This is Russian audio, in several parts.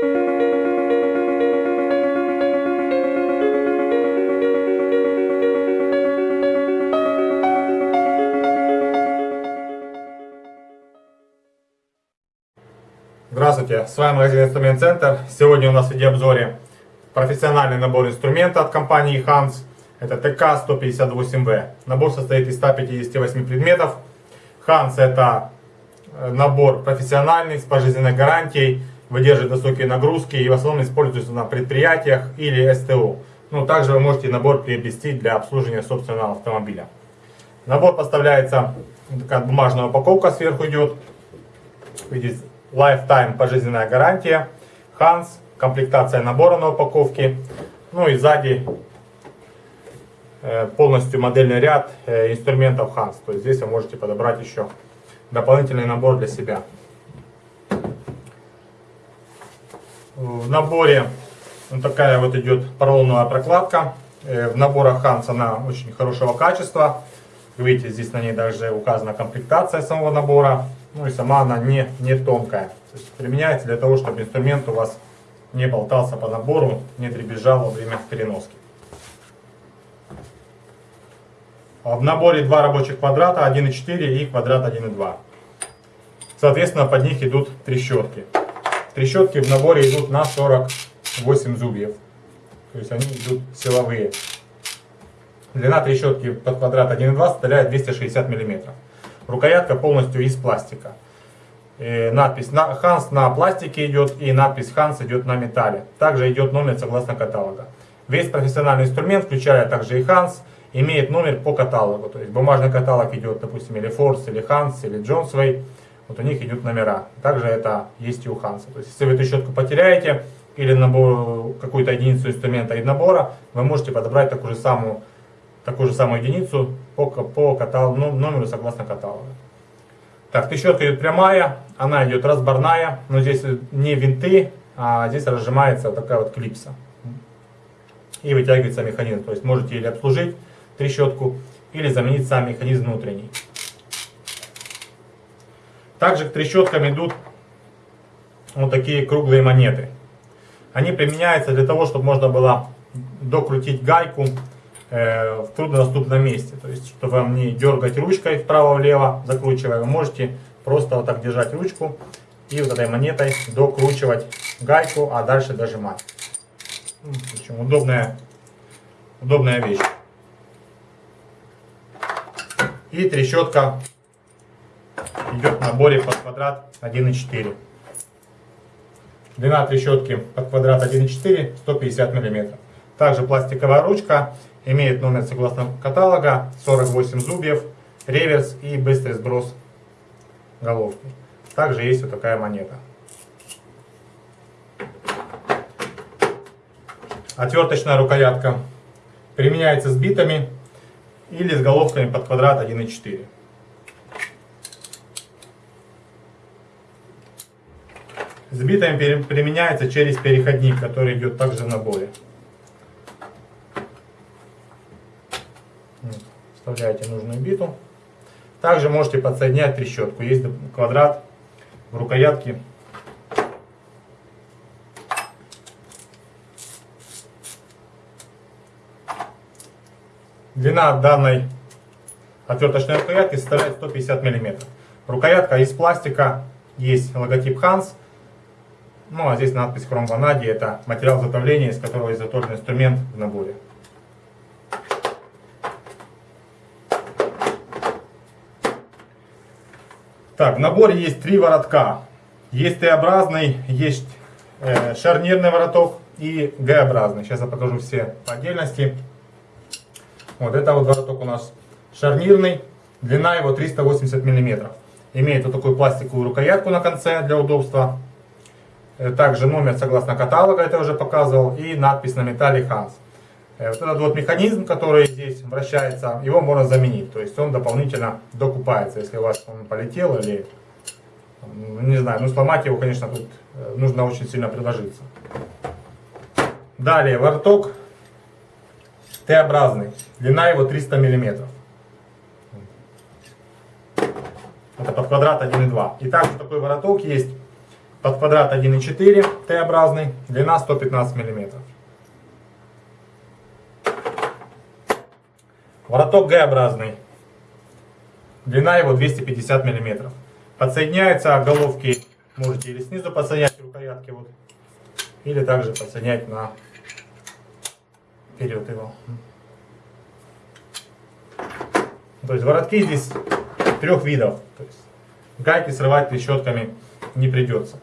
Здравствуйте, с вами магазин Инструмент Центр. Сегодня у нас в видеообзоре профессиональный набор инструмента от компании Hans. Это ТК-158В. Набор состоит из 158 предметов. Hans это э, набор профессиональный, с пожизненной гарантией, выдерживает высокие нагрузки и в основном используется на предприятиях или СТО. Ну, также вы можете набор приобрести для обслуживания собственного автомобиля. Набор поставляется, такая бумажная упаковка сверху идет. Видите, Lifetime пожизненная гарантия. Hans, комплектация набора на упаковке. Ну и сзади э, полностью модельный ряд э, инструментов Hans. То есть здесь вы можете подобрать еще дополнительный набор для себя. В наборе вот такая вот идет поролоновая прокладка. Э, в наборах Hans она очень хорошего качества. Видите, здесь на ней даже указана комплектация самого набора. Ну и сама она не, не тонкая. То есть применяется для того, чтобы инструмент у вас не болтался по набору, не дребезжал во время переноски. В наборе два рабочих квадрата 1,4 и квадрат 1,2. Соответственно, под них идут трещотки. Трещотки в наборе идут на 48 зубьев. То есть они идут силовые. Длина трещотки под квадрат 1,2 составляет 260 мм. Рукоятка полностью из пластика. И надпись на Hans на пластике идет и надпись Hans идет на металле. Также идет номер согласно каталога. Весь профессиональный инструмент, включая также и Hans, имеет номер по каталогу. То есть бумажный каталог идет, допустим, или Force, или Hans, или Jonesway. Вот у них идут номера. Также это есть и у Hans. То есть если вы эту щетку потеряете или какую-то единицу инструмента и набора, вы можете подобрать такую же самую такую же самую единицу по, по каталогу, ну, номеру согласно каталогу. Так, трещотка идет прямая, она идет разборная, но здесь не винты, а здесь разжимается такая вот клипса. И вытягивается механизм. То есть можете или обслужить трещотку, или заменить сам механизм внутренний. Также к трещоткам идут вот такие круглые монеты. Они применяются для того, чтобы можно было докрутить гайку Э, в труднодоступном месте. То есть, чтобы вам не дергать ручкой вправо-влево, закручивая, вы можете просто вот так держать ручку и вот этой монетой докручивать гайку, а дальше дожимать. Ну, в общем, удобная, удобная вещь. И трещотка идет в наборе под квадрат 1,4. Длина трещотки под квадрат 1,4 150 мм. Также пластиковая ручка Имеет номер согласно каталога, 48 зубьев, реверс и быстрый сброс головки. Также есть вот такая монета. Отверточная рукоятка применяется с битами или с головками под квадрат 1,4. С битами применяется через переходник, который идет также в наборе. вставляете нужную биту. Также можете подсоединять трещотку. Есть квадрат в рукоятке. Длина данной отверточной рукоятки составляет 150 мм. Рукоятка из пластика, есть логотип Hans. Ну а здесь надпись Chrome Vanadi, это материал изготовления, из которого изготовлен инструмент в наборе. Так, в наборе есть три воротка. Есть Т-образный, есть э, шарнирный вороток и Г-образный. Сейчас я покажу все по отдельности. Вот это вот вороток у нас шарнирный. Длина его 380 мм. Имеет вот такую пластиковую рукоятку на конце для удобства. Э, также номер согласно каталога, это я уже показывал. И надпись на металле Hans. Э, вот этот вот механизм, который здесь вращается, его можно заменить. То есть он дополнительно докупается, если у вас он полетел или, не знаю, ну сломать его, конечно, тут э, нужно очень сильно приложиться. Далее, вороток Т-образный, длина его 300 мм. Это под квадрат 1,2. И также такой вороток есть под квадрат 1,4. Т-образный, длина 115 миллиметров. Вороток Г-образный, длина его 250 миллиметров. Подсоединяются головки, можете или снизу подсоединять рукоятки, вот, или также подсоединять на вперед его. То есть воротки здесь трех видов. То есть гайки срывать трещотками не придется.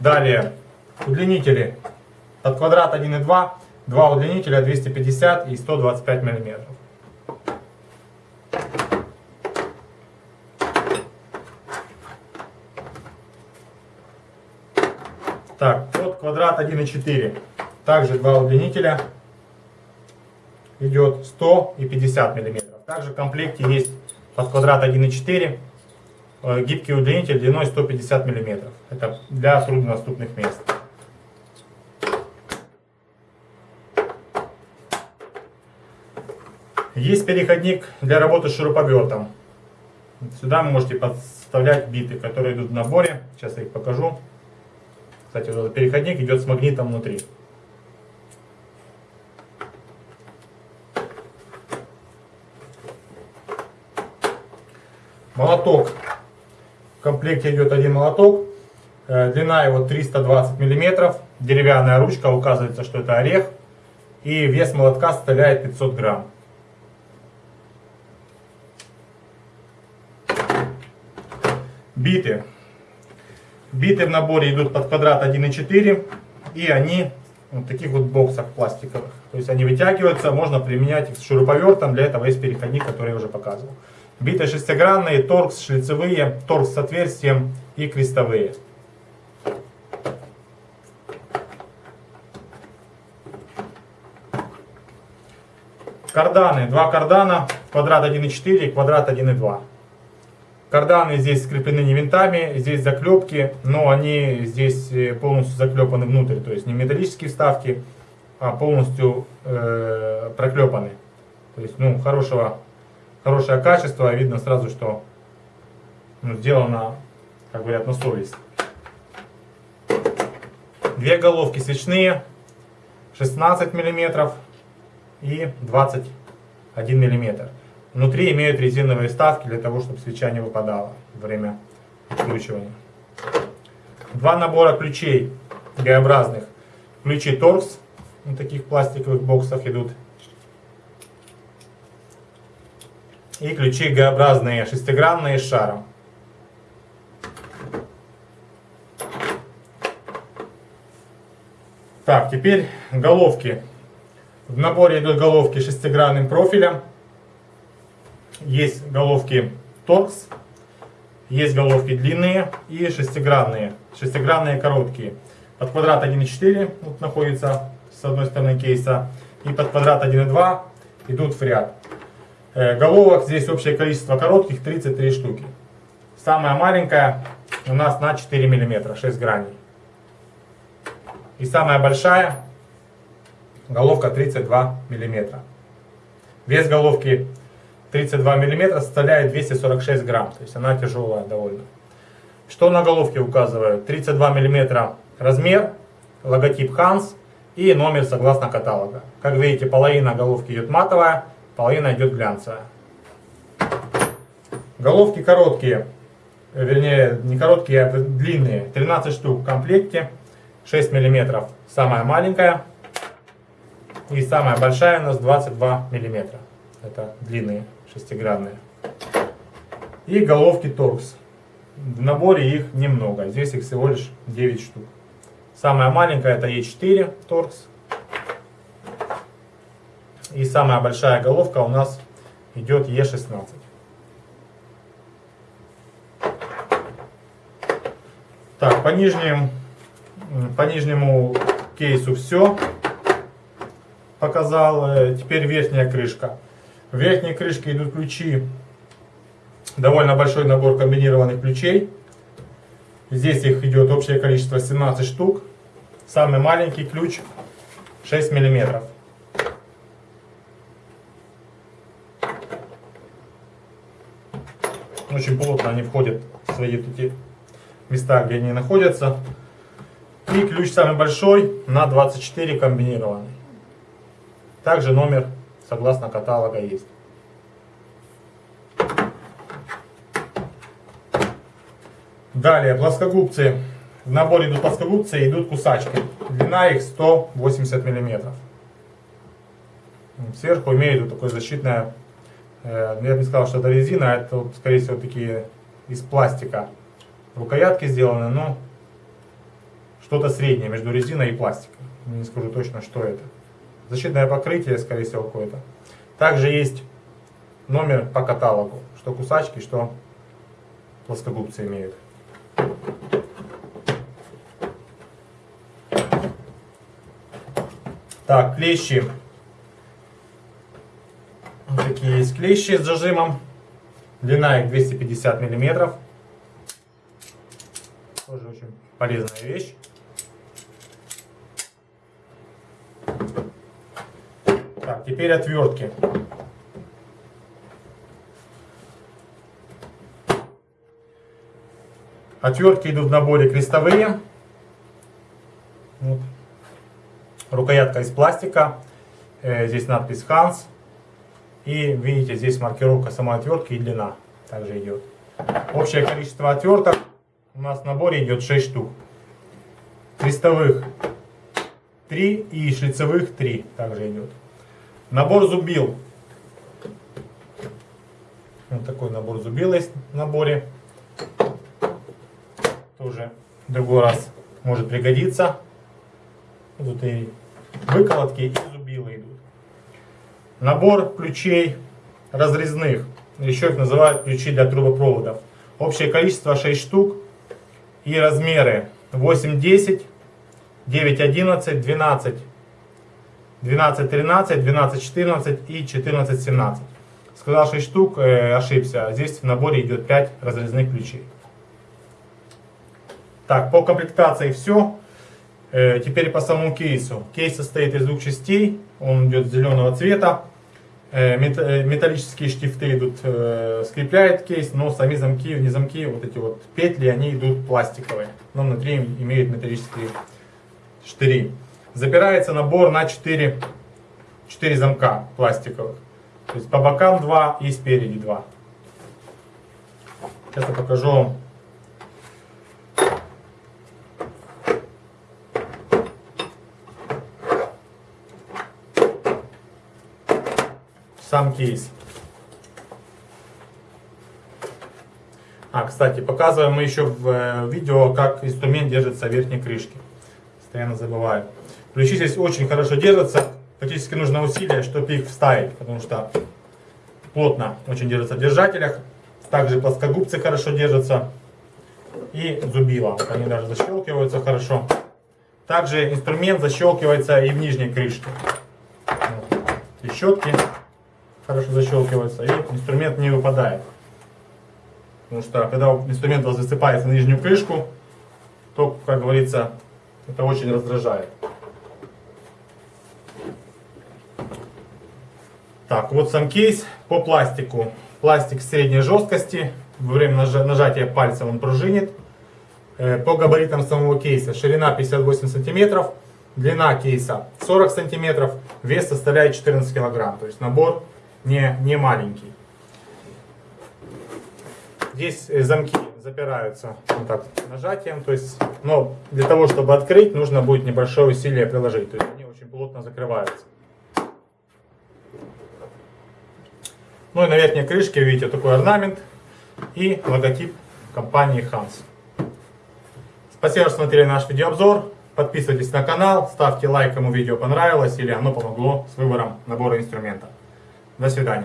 Далее. Удлинители. Под квадрат 1,2, два. Удлинителя 250 и 125 миллиметров. Так, под квадрат 1,4 также два удлинителя. Идет 100 и 50 миллиметров. Также в комплекте есть под квадрат 1,4 э, гибкий удлинитель длиной 150 миллиметров. Это для труднодоступных мест. Есть переходник для работы с шуруповертом. Сюда вы можете подставлять биты, которые идут в наборе. Сейчас я их покажу. Кстати, вот этот переходник идет с магнитом внутри. Молоток. Комплекте идет один молоток. Э, длина его 320 миллиметров. Деревянная ручка, указывается, что это орех. И вес молотка составляет 500 грамм. Биты. Биты в наборе идут под квадрат 1,4. И они в таких вот боксах пластиковых. То есть они вытягиваются, можно применять их с шуруповертом. Для этого есть переходник, который я уже показывал. Биты шестигранные, торкс шлицевые, торкс с отверстием и крестовые. Карданы. Два кардана, квадрат 1,4 и квадрат 1,2. Карданы здесь скреплены не винтами, здесь заклепки, но они здесь э, полностью заклепаны внутрь, то есть не металлические вставки, а полностью э, проклепаны. То есть, ну, хорошего хорошее качество, видно сразу, что ну, сделано, как говорят, на совесть. Две головки свечные, 16 мм и 21 мм. Внутри имеют резиновые вставки для того, чтобы свеча не выпадала во время откручивания. Два набора ключей Г-образных. Ключи торкс, в таких пластиковых боксах идут и ключи Г-образные, шестигранные с шаром. Так, теперь головки. В наборе идут головки шестигранным профилем. Есть головки торкс, есть головки длинные и шестигранные. Шестигранные короткие. Под квадрат 1,4 вот находится с одной стороны кейса. И под квадрат 1,2 идут в ряд. Э, головок здесь общее количество коротких 33 штуки. Самая маленькая у нас на 4 мм, 6 граней. И самая большая головка 32 мм. Вес головки 32 мм составляет 246 грамм, то есть она тяжелая довольно. Что на головке указывают? 32 мм размер, логотип Hans и номер согласно каталога. Как видите, половина головки идет матовая, половина идет глянцевая. Головки короткие, вернее не короткие, а длинные, 13 штук в комплекте, 6 мм самая маленькая и самая большая у нас 22 мм. Это длинные, шестигранные. И головки торкс. В наборе их немного, здесь их всего лишь 9 штук. Самая маленькая это Е4 торкс, и самая большая головка у нас идет Е16. Так, по, нижним, по нижнему кейсу все показал. Э, теперь верхняя крышка. В верхней крышке идут ключи. Довольно большой набор комбинированных ключей. Здесь их идет общее количество 17 штук. Самый маленький ключ 6 миллиметров. Очень плотно они входят в свои эти места, где они находятся. И ключ самый большой на 24 комбинированный. Также номер согласно каталога есть. Далее, плоскогубцы. В наборе идут плоскогубцы, идут кусачки. Длина их 180 миллиметров. Сверху имеют вот такое защитное, я бы не сказал, что это резина, а это, вот, скорее всего, такие из пластика. Рукоятки сделаны, но что-то среднее между резиной и пластиком. Не скажу точно, что это. Защитное покрытие, скорее всего, какое-то. Также есть номер по каталогу, что кусачки, что плоскогубцы имеют. Так, клещи. Вот такие есть клещи с зажимом. Длина их 250 миллиметров. Тоже очень полезная вещь. Так, теперь отвертки. Отвертки идут в наборе крестовые. Вот. Рукоятка из пластика. Э, здесь надпись Hans. И видите, здесь маркировка самой отвертки и длина также идет. Общее количество отверток у нас в наборе идет 6 штук. Крестовых 3 и шлицевых 3 также идет. Набор зубил. Вот такой набор зубил есть в наборе. Тоже другой раз может пригодиться. Тут и выколотки, и. Набор ключей разрезных. Еще их называют ключи для трубопроводов. Общее количество 6 штук. И размеры 8, 10, 9, 11, 12, 12, 13, 12, 14 и 14, 17. Сказал 6 штук, э, ошибся. Здесь в наборе идет 5 разрезных ключей. Так, по комплектации все. Э, теперь по самому кейсу. Кейс состоит из двух частей. Он идет зеленого цвета. Э, э, металлические штифты идут, скрепляет кейс, но сами замки, не замки, вот эти вот петли, они идут пластиковые. Но внутри имеют металлические штыри. Запирается набор на 4, 4 замка пластиковых. То есть по бокам 2 и спереди 2. Сейчас я покажу вам сам кейс. А, кстати, показываем мы еще в э, видео, как инструмент держится в верхней крышке. Постоянно забываю. Ключи здесь очень хорошо держатся. Фактически нужно усилие, чтобы их вставить, потому что плотно очень держатся в держателях. Также плоскогубцы хорошо держатся. И зубила. Они даже защелкиваются хорошо. Также инструмент защелкивается и в нижней крышке. Вот. И щетки хорошо защелкивается, и инструмент не выпадает. Потому что когда инструмент у вас высыпается на нижнюю крышку, то, как говорится, это очень раздражает. Так, вот сам кейс по пластику. Пластик средней жесткости. Во время нажатия пальцем он пружинит. Э, по габаритам самого кейса ширина 58 сантиметров, длина кейса 40 сантиметров, вес составляет 14 килограмм. То есть набор не, не маленький. Здесь э, замки запираются вот так нажатием, то есть, но для того, чтобы открыть, нужно будет небольшое усилие приложить, то есть они очень плотно закрываются. Ну и на верхней крышке видите такой орнамент и логотип компании Hans. Спасибо, что смотрели наш видеообзор. Подписывайтесь на канал, ставьте лайк, кому видео понравилось или оно помогло с выбором набора инструмента. До свидания.